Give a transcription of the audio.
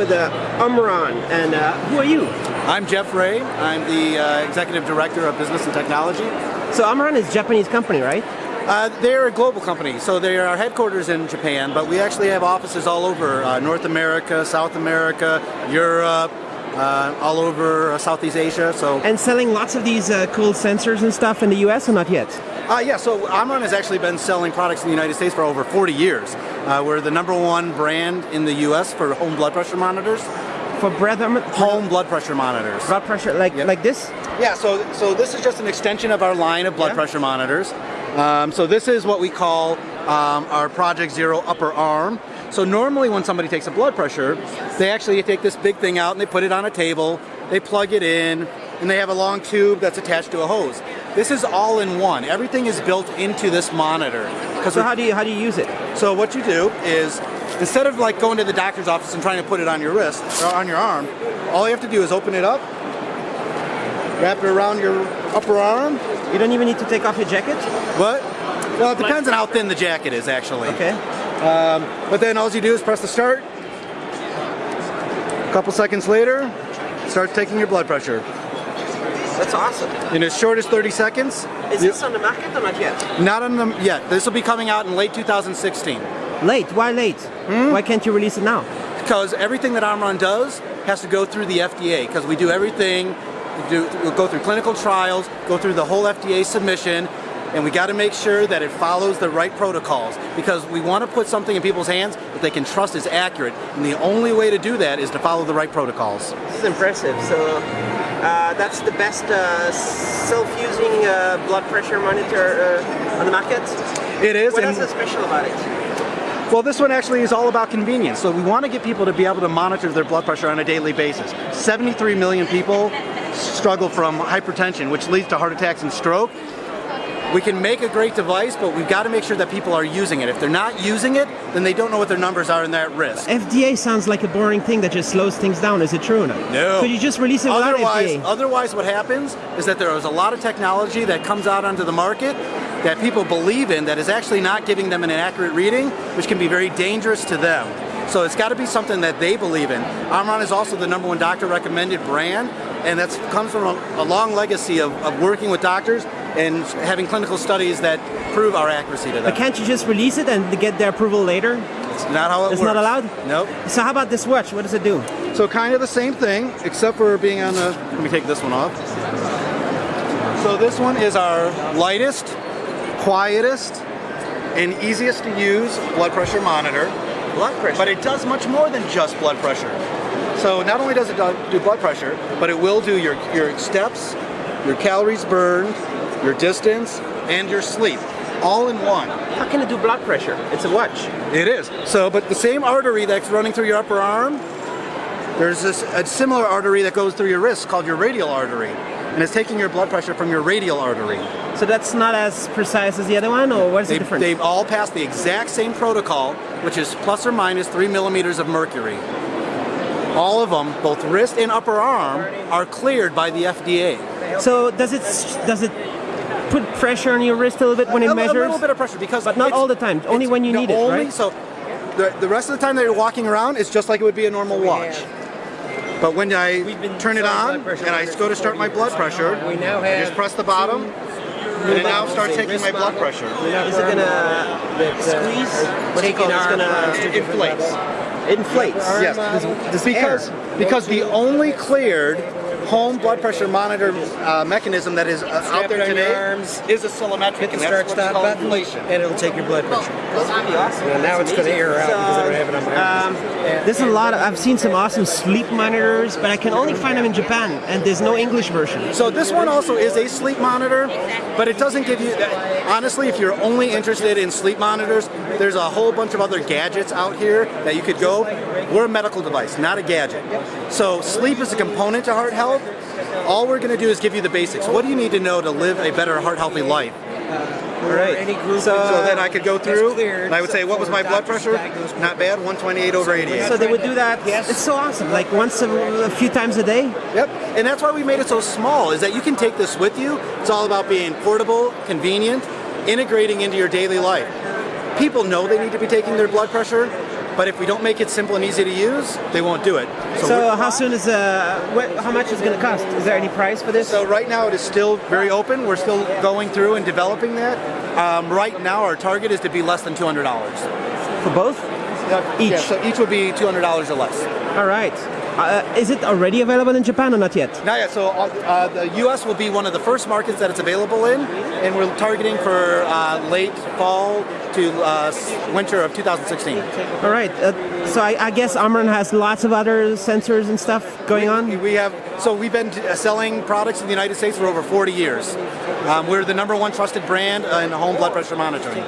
With uh, Omron, and uh, who are you? I'm Jeff Ray. I'm the uh, Executive Director of Business and Technology. So Omron is a Japanese company, right? Uh, they're a global company, so they are headquarters in Japan, but we actually have offices all over uh, North America, South America, Europe, uh, all over uh, Southeast Asia. So and selling lots of these uh, cool sensors and stuff in the U.S. or not yet? Uh, yeah, so Omron has actually been selling products in the United States for over 40 years. Uh, we're the number one brand in the U.S. for home blood pressure monitors. For breath home blood pressure monitors. Blood pressure, like yep. like this? Yeah. So so this is just an extension of our line of blood yeah. pressure monitors. Um, so this is what we call um, our Project Zero upper arm. So normally when somebody takes a blood pressure, they actually take this big thing out and they put it on a table, they plug it in, and they have a long tube that's attached to a hose. This is all in one. Everything is built into this monitor. So how do you how do you use it? So what you do is instead of like going to the doctor's office and trying to put it on your wrist or on your arm, all you have to do is open it up, wrap it around your upper arm. You don't even need to take off your jacket? What? Well, it depends on how thin the jacket is actually. Okay. Um, but then all you do is press the start. A couple seconds later, start taking your blood pressure. That's awesome. In as short as 30 seconds. Is this on the market or not yet? Not on the yet. This will be coming out in late 2016. Late? Why late? Hmm? Why can't you release it now? Because everything that Omron does has to go through the FDA because we do everything, we do, we'll go through clinical trials, go through the whole FDA submission, and we got to make sure that it follows the right protocols because we want to put something in people's hands that they can trust is accurate and the only way to do that is to follow the right protocols. This is impressive. So uh, that's the best uh, self-using uh, blood pressure monitor uh, on the market? It is. What is so special about it? Well, this one actually is all about convenience. So we want to get people to be able to monitor their blood pressure on a daily basis. 73 million people struggle from hypertension, which leads to heart attacks and stroke. We can make a great device, but we've got to make sure that people are using it. If they're not using it, then they don't know what their numbers are and they're at risk. FDA sounds like a boring thing that just slows things down. Is it true or not? No. Could you just release it without otherwise, FDA? Otherwise, what happens is that there is a lot of technology that comes out onto the market that people believe in that is actually not giving them an accurate reading, which can be very dangerous to them. So it's got to be something that they believe in. Omron is also the number one doctor recommended brand, and that comes from a, a long legacy of, of working with doctors and having clinical studies that prove our accuracy to them. But can't you just release it and get their approval later? It's not how it it's works. not allowed? Nope. So how about this watch? What does it do? So kind of the same thing, except for being on the, let me take this one off. So this one is our lightest, quietest, and easiest to use blood pressure monitor. Blood pressure? But it does much more than just blood pressure. So not only does it do blood pressure, but it will do your, your steps, your calories burned, your distance, and your sleep, all in one. How can it do blood pressure? It's a watch. It is. So, but the same artery that's running through your upper arm, there's this, a similar artery that goes through your wrist called your radial artery. And it's taking your blood pressure from your radial artery. So that's not as precise as the other one, or what is they, the difference? They've all passed the exact same protocol, which is plus or minus three millimeters of mercury. All of them, both wrist and upper arm, are cleared by the FDA. So does it does it put pressure on your wrist a little bit when it measures? A little bit of pressure because, but not all the time. Only when you no, need it, only, right? So the, the rest of the time that you're walking around, it's just like it would be a normal watch. But when I turn it on and I go to start my blood pressure, I just press the bottom and it now starts taking my blood pressure. Is it gonna squeeze? What do you call it? It's gonna it inflates. It inflates. Yes, because because the only cleared home blood pressure monitor uh, mechanism that is uh, out there today arms, is oscillometric, hit the start stop button, inflation. and it'll take your blood pressure. Awesome. And now it's going to air out because I don't have it on my um, There's a lot. Of, I've seen some awesome sleep monitors, but I can only find them in Japan, and there's no English version. So this one also is a sleep monitor, but it doesn't give you. Honestly, if you're only interested in sleep monitors, there's a whole bunch of other gadgets out here that you could go. We're a medical device, not a gadget. So sleep is a component to heart health. All we're going to do is give you the basics. What do you need to know to live a better heart healthy life? Uh, all right. So, so, uh, then I could go through and I would say, what was my blood pressure? Not bad, 128 over 88. So they would do that. Yes. It's so awesome. Like once a, a, few times a day. Yep. And that's why we made it so small. Is that you can take this with you. It's all about being portable, convenient, integrating into your daily life. People know they need to be taking their blood pressure, But if we don't make it simple and easy to use, they won't do it. So we're- how soon is uh, wh- how much is it going to cost? Is there any price for this? So right now it is still very open. We're still going through and developing that. Um, right now our target is to be less than $200. for both? Each. Yeah, so each would be $200 or less. All right. Uh, is it already available in Japan or not yet? Not yet. So uh, uh, the U.S. will be one of the first markets that it's available in, and we're targeting for uh, late fall to uh, winter of 2016. All right. Uh, so I, I guess Omron has lots of other sensors and stuff going on. We have so we've been selling products in the United States for over 40 years. Um, we're the number one trusted brand in home blood pressure monitoring.